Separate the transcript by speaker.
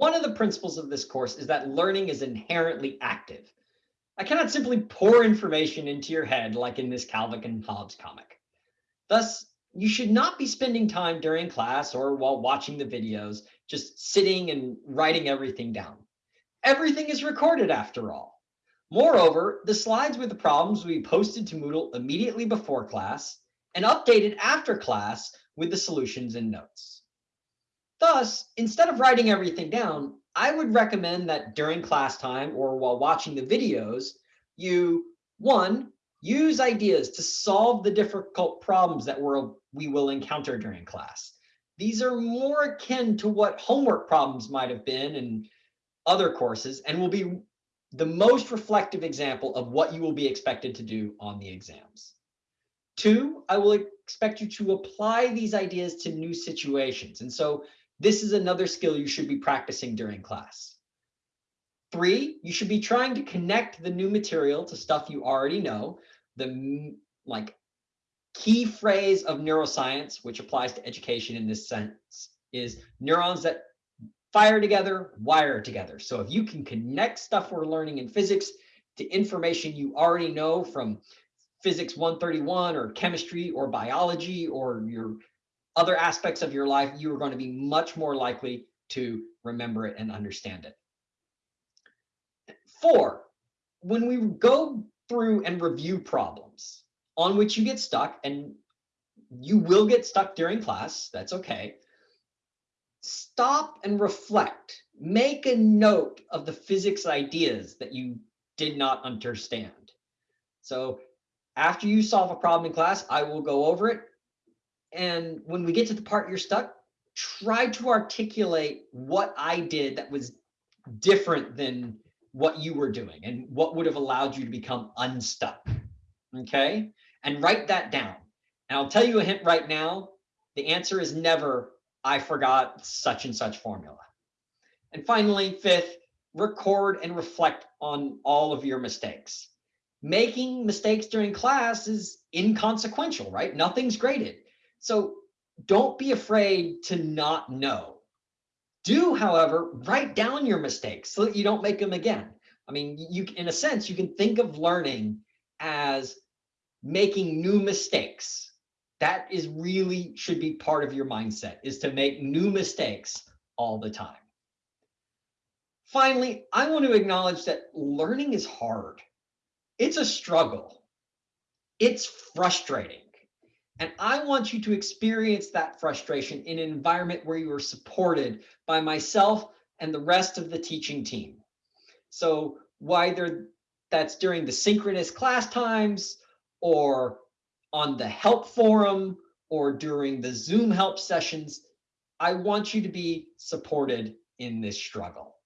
Speaker 1: One of the principles of this course is that learning is inherently active. I cannot simply pour information into your head like in this Calvin and Hobbes comic. Thus, you should not be spending time during class or while watching the videos, just sitting and writing everything down. Everything is recorded after all. Moreover, the slides with the problems will be posted to Moodle immediately before class and updated after class with the solutions and notes. Thus, instead of writing everything down, I would recommend that during class time or while watching the videos, you, one, use ideas to solve the difficult problems that we're, we will encounter during class. These are more akin to what homework problems might have been in other courses and will be the most reflective example of what you will be expected to do on the exams. Two, I will expect you to apply these ideas to new situations. And so this is another skill you should be practicing during class. Three, you should be trying to connect the new material to stuff you already know. The like key phrase of neuroscience, which applies to education in this sense, is neurons that fire together, wire together. So if you can connect stuff we're learning in physics to information you already know from physics 131 or chemistry or biology or your other aspects of your life, you are going to be much more likely to remember it and understand it. Four, when we go through and review problems on which you get stuck, and you will get stuck during class, that's okay. Stop and reflect. Make a note of the physics ideas that you did not understand. So after you solve a problem in class, I will go over it. And when we get to the part you're stuck, try to articulate what I did that was different than what you were doing and what would have allowed you to become unstuck. Okay. And write that down. And I'll tell you a hint right now. The answer is never, I forgot such and such formula. And finally, fifth, record and reflect on all of your mistakes. Making mistakes during class is inconsequential, right? Nothing's graded. So don't be afraid to not know. Do, however, write down your mistakes so that you don't make them again. I mean, you in a sense, you can think of learning as making new mistakes. That is really should be part of your mindset is to make new mistakes all the time. Finally, I want to acknowledge that learning is hard. It's a struggle. It's frustrating. And I want you to experience that frustration in an environment where you are supported by myself and the rest of the teaching team. So whether that's during the synchronous class times or on the help forum or during the Zoom help sessions, I want you to be supported in this struggle.